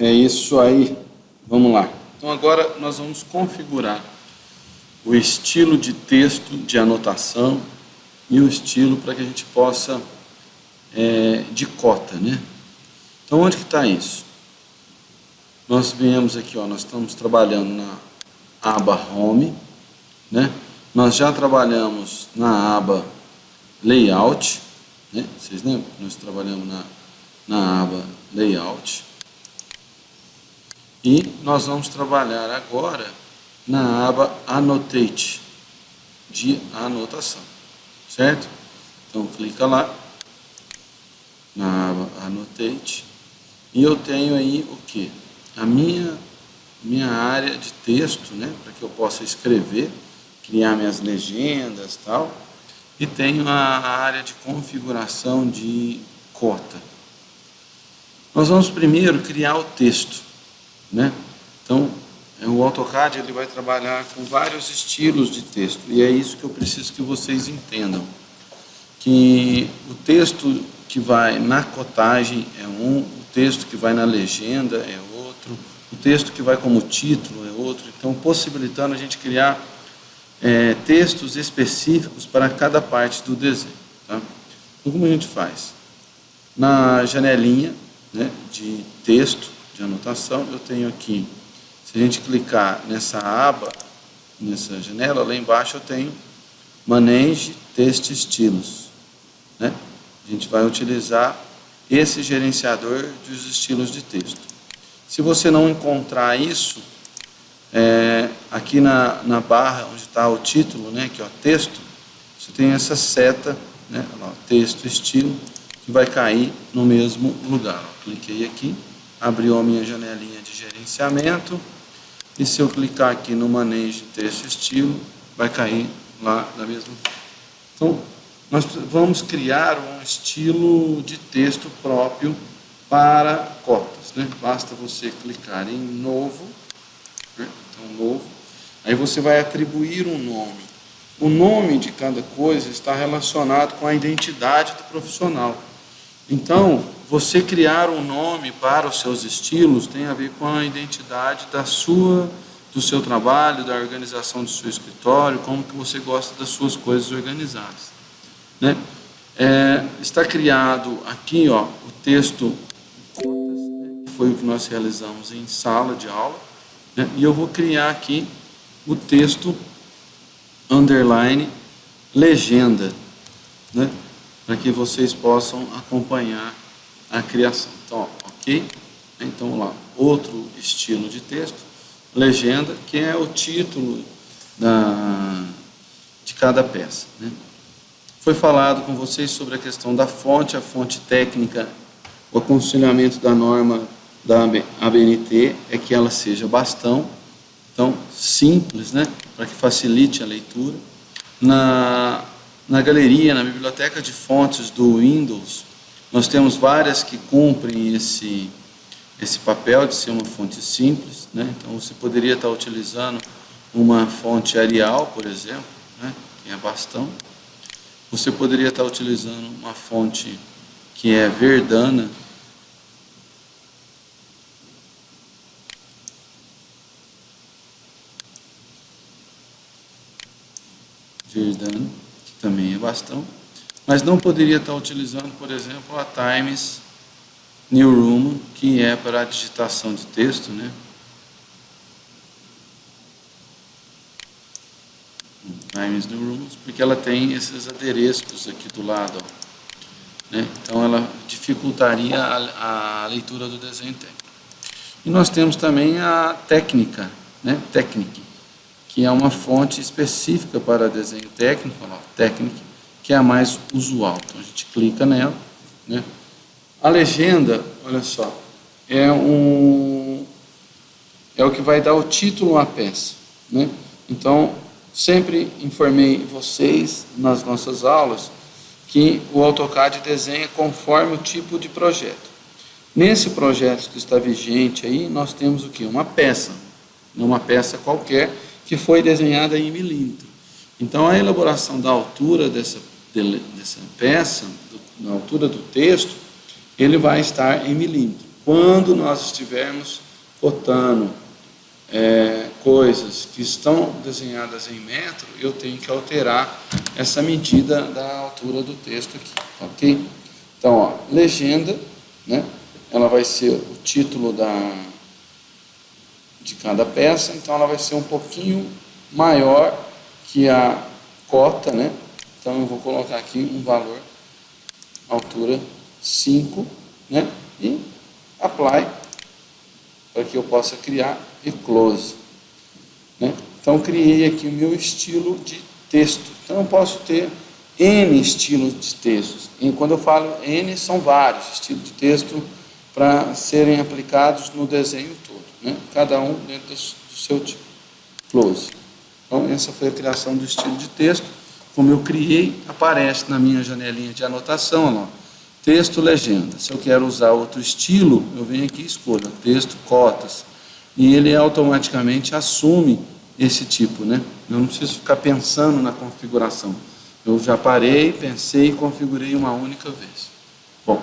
é isso aí. Vamos lá. Então agora nós vamos configurar o estilo de texto de anotação e o estilo para que a gente possa é, de cota, né? Então onde que está isso? Nós viemos aqui, ó, nós estamos trabalhando na aba Home, né? Nós já trabalhamos na aba Layout, né? Vocês lembram? Nós trabalhamos na, na aba Layout. E nós vamos trabalhar agora na aba Annotate, de anotação, certo? Então clica lá, na aba Annotate, e eu tenho aí o que? A minha, minha área de texto, né? Para que eu possa escrever, criar minhas legendas e tal. E tenho a área de configuração de cota. Nós vamos primeiro criar o texto. Né? Então, é, o AutoCAD ele vai trabalhar com vários estilos de texto, e é isso que eu preciso que vocês entendam. Que o texto que vai na cotagem é um, o texto que vai na legenda é outro, o texto que vai como título é outro, então possibilitando a gente criar é, textos específicos para cada parte do desenho. Tá? Então, como a gente faz? Na janelinha né, de texto, de anotação, eu tenho aqui, se a gente clicar nessa aba, nessa janela, lá embaixo eu tenho Manage Text Estilos. Né? A gente vai utilizar esse gerenciador dos estilos de texto. Se você não encontrar isso, é, aqui na, na barra onde está o título, né, que é o texto, você tem essa seta, né, texto, estilo, que vai cair no mesmo lugar. Cliquei aqui, abriu a minha janelinha de gerenciamento e se eu clicar aqui no manejo texto estilo, vai cair lá da mesma forma. Então, nós vamos criar um estilo de texto próprio para cotas. Né? Basta você clicar em novo, né? então novo, aí você vai atribuir um nome. O nome de cada coisa está relacionado com a identidade do profissional. Então, você criar um nome para os seus estilos tem a ver com a identidade da sua, do seu trabalho, da organização do seu escritório, como que você gosta das suas coisas organizadas. Né? É, está criado aqui ó, o texto, que foi o que nós realizamos em sala de aula, né? e eu vou criar aqui o texto underline legenda, né? Para que vocês possam acompanhar a criação. Então, ok? Então, lá, outro estilo de texto, legenda, que é o título da, de cada peça. Né? Foi falado com vocês sobre a questão da fonte, a fonte técnica, o aconselhamento da norma da ABNT é que ela seja bastão, então simples, né, para que facilite a leitura. Na, na galeria, na biblioteca de fontes do Windows, nós temos várias que cumprem esse, esse papel de ser uma fonte simples, né? então você poderia estar utilizando uma fonte Arial, por exemplo, né? que é bastão. Você poderia estar utilizando uma fonte que é Verdana, que também é bastão mas não poderia estar utilizando, por exemplo, a Times New Room, que é para a digitação de texto, né? Times New Rooms, porque ela tem esses adereços aqui do lado, ó, né? então ela dificultaria a, a, leitura do desenho técnico. E nós temos também a técnica, né? Technic, que é uma fonte específica para desenho técnico, ó, Technic, que é a mais usual. Então a gente clica nela. Né? A legenda, olha só, é, um, é o que vai dar o título à peça. Né? Então, sempre informei vocês nas nossas aulas que o AutoCAD desenha conforme o tipo de projeto. Nesse projeto que está vigente aí, nós temos o que? Uma peça, uma peça qualquer, que foi desenhada em milímetro. Então, a elaboração da altura dessa dessa peça, na altura do texto, ele vai estar em milímetro. quando nós estivermos botando é, coisas que estão desenhadas em metro, eu tenho que alterar essa medida da altura do texto aqui, ok? Então, ó, legenda, né? Ela vai ser o título da, de cada peça, então ela vai ser um pouquinho maior que a cota, né? Então eu vou colocar aqui um valor, altura 5, né? E apply, para que eu possa criar e close. Né? Então criei aqui o meu estilo de texto. Então eu posso ter N estilos de textos. E quando eu falo N, são vários estilos de texto para serem aplicados no desenho todo. Né? Cada um dentro do seu tipo. Close. Então essa foi a criação do estilo de texto como eu criei, aparece na minha janelinha de anotação, ó, texto, legenda. Se eu quero usar outro estilo, eu venho aqui e escolho texto, cotas, e ele automaticamente assume esse tipo, né? Eu não preciso ficar pensando na configuração. Eu já parei, pensei e configurei uma única vez. Bom.